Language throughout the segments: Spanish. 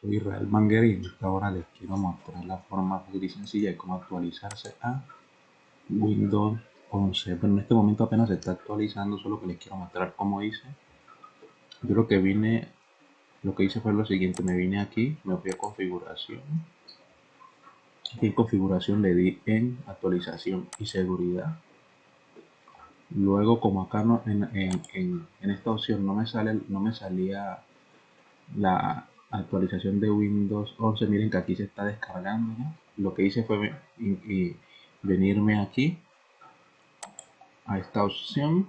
Soy Israel Manguera y en esta hora les quiero mostrar la forma fácil y sencilla de cómo actualizarse a Windows 11. Pero en este momento apenas se está actualizando, solo que les quiero mostrar cómo hice. Yo lo que vine, lo que hice fue lo siguiente, me vine aquí, me fui a configuración. y en configuración le di en actualización y seguridad. Luego como acá no, en, en, en esta opción no me sale, no me salía la actualización de Windows 11 miren que aquí se está descargando lo que hice fue venirme aquí a esta opción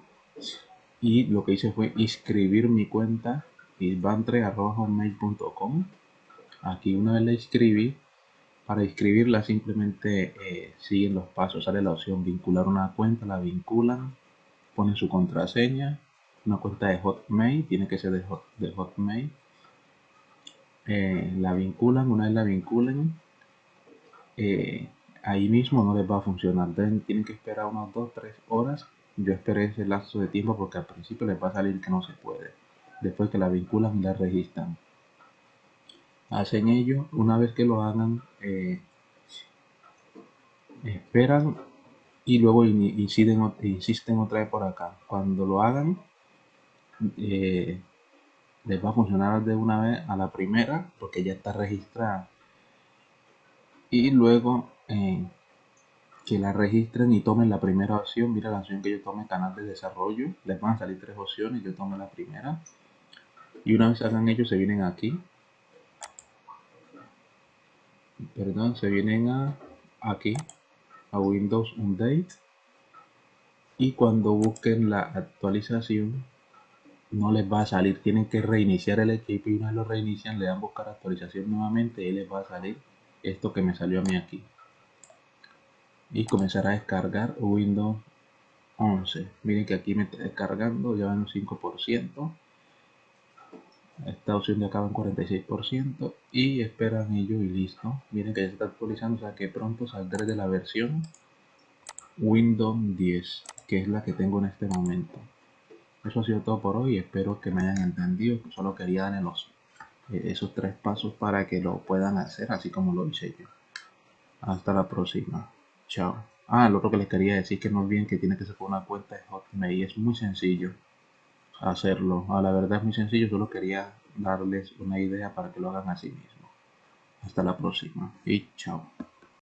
y lo que hice fue inscribir mi cuenta isbantre.com aquí una vez la inscribí para inscribirla simplemente eh, siguen los pasos. Sale la opción vincular una cuenta la vinculan ponen su contraseña una cuenta de hotmail tiene que ser de, de hotmail eh, la vinculan, una vez la vinculen, eh, ahí mismo no les va a funcionar. tienen que esperar unas 2-3 horas. Yo esperé ese lapso de tiempo porque al principio les va a salir que no se puede. Después que la vinculan y la registran. Hacen ello, una vez que lo hagan, eh, esperan y luego insisten, insisten otra vez por acá. Cuando lo hagan, les va a funcionar de una vez a la primera porque ya está registrada. Y luego eh, que la registren y tomen la primera opción. Mira la opción que yo tome canal de desarrollo. Les van a salir tres opciones yo tomo la primera. Y una vez hagan ellos se vienen aquí. Perdón se vienen a aquí a Windows Update. Y cuando busquen la actualización no les va a salir, tienen que reiniciar el equipo y una vez lo reinician le dan buscar actualización nuevamente y les va a salir esto que me salió a mí aquí. Y comenzar a descargar Windows 11 miren que aquí me está descargando ya van un 5% esta opción de acá va en 46% y esperan ello y listo. Miren que ya se está actualizando o sea que pronto saldré de la versión Windows 10 que es la que tengo en este momento eso ha sido todo por hoy. Espero que me hayan entendido. Solo quería darle los, eh, esos tres pasos para que lo puedan hacer así como lo hice yo. Hasta la próxima. Chao. Ah, lo otro que les quería decir que no olviden que tiene que con una cuenta de Hotmail. Es muy sencillo hacerlo. A ah, la verdad es muy sencillo. Solo quería darles una idea para que lo hagan así mismo. Hasta la próxima y chao.